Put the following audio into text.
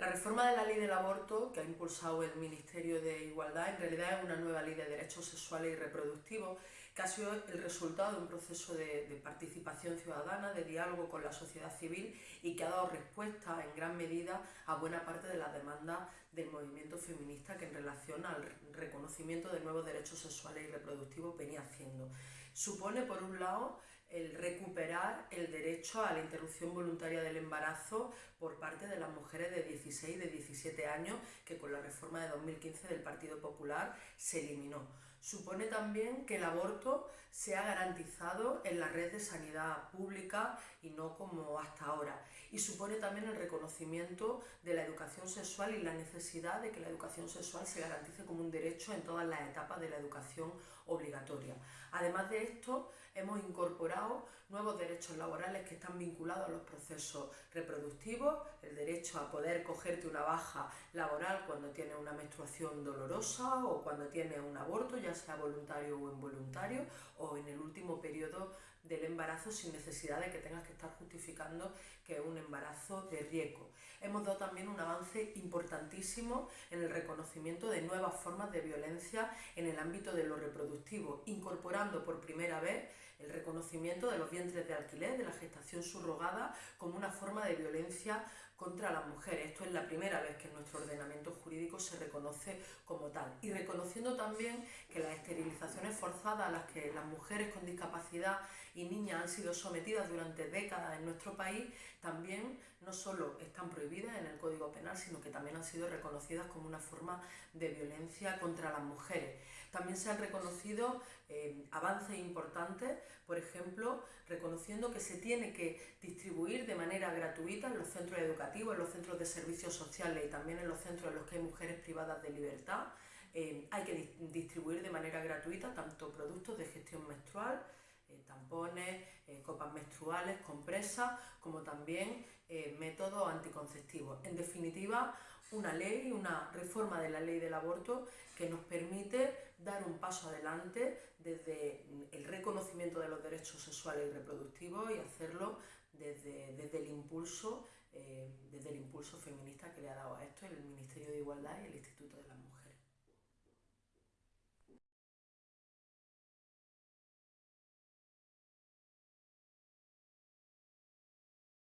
La reforma de la ley del aborto que ha impulsado el Ministerio de Igualdad en realidad es una nueva ley de derechos sexuales y reproductivos que ha sido el resultado de un proceso de, participación ciudadana, de diálogo con la sociedad civil y que ha dado respuesta en gran medida a buena parte de las demandas del movimiento feminista que en relación al reconocimiento de nuevos derechos sexuales y reproductivos venía haciendo. Supone, por un lado, el recuperar el derecho a la interrupción voluntaria del embarazo por parte de las mujeres de 16 y de 17 años que con la reforma de 2015 del Partido Popular se eliminó. Supone también que el aborto sea garantizado en la red de sanidad pública y no como hasta ahora. Y supone también el reconocimiento de la educación sexual y la necesidad de que la educación sexual se garantice como un derecho en todas las etapas de la educación obligatoria. Además de esto, hemos incorporado nuevos derechos laborales que están vinculados a los procesos reproductivos, el derecho a poder cogerte una baja laboral cuando tienes una menstruación dolorosa o cuando tienes un aborto, sea voluntario o involuntario, o en el último periodo del embarazo sin necesidad de que tengas que estar justificando que es un embarazo de riesgo. Hemos dado también un avance importantísimo en el reconocimiento de nuevas formas de violencia en el ámbito de lo reproductivo, incorporando por primera vez el reconocimiento de los vientres de alquiler, de la gestación subrogada, como una forma de violencia contra las mujeres. Esto es la primera vez que en nuestro ordenamiento jurídico se reconoce como tal. Y reconociendo también que las esterilizaciones forzadas a las que las mujeres con discapacidad y niñas han sido sometidas durante décadas en nuestro país, también no solo están prohibidas en el Código Penal, sino que también han sido reconocidas como una forma de violencia contra las mujeres. También se han reconocido eh, avances importantes, por ejemplo, reconociendo que se tiene que distribuir de manera gratuita en los centros educativos, en los centros de servicios sociales y también en los centros en los que hay mujeres privadas de libertad. Eh, hay que distribuir de manera gratuita tanto productos de gestión menstrual, eh, tampones, eh, copas menstruales, compresas, como también métodos anticonceptivos. En definitiva, una ley, una reforma de la ley del aborto que nos permite dar un paso adelante desde el reconocimiento de los derechos sexuales y reproductivos y hacerlo desde, desde el impulso desde el impulso feminista que le ha dado a esto el Ministerio de Igualdad y el Instituto de las Mujeres.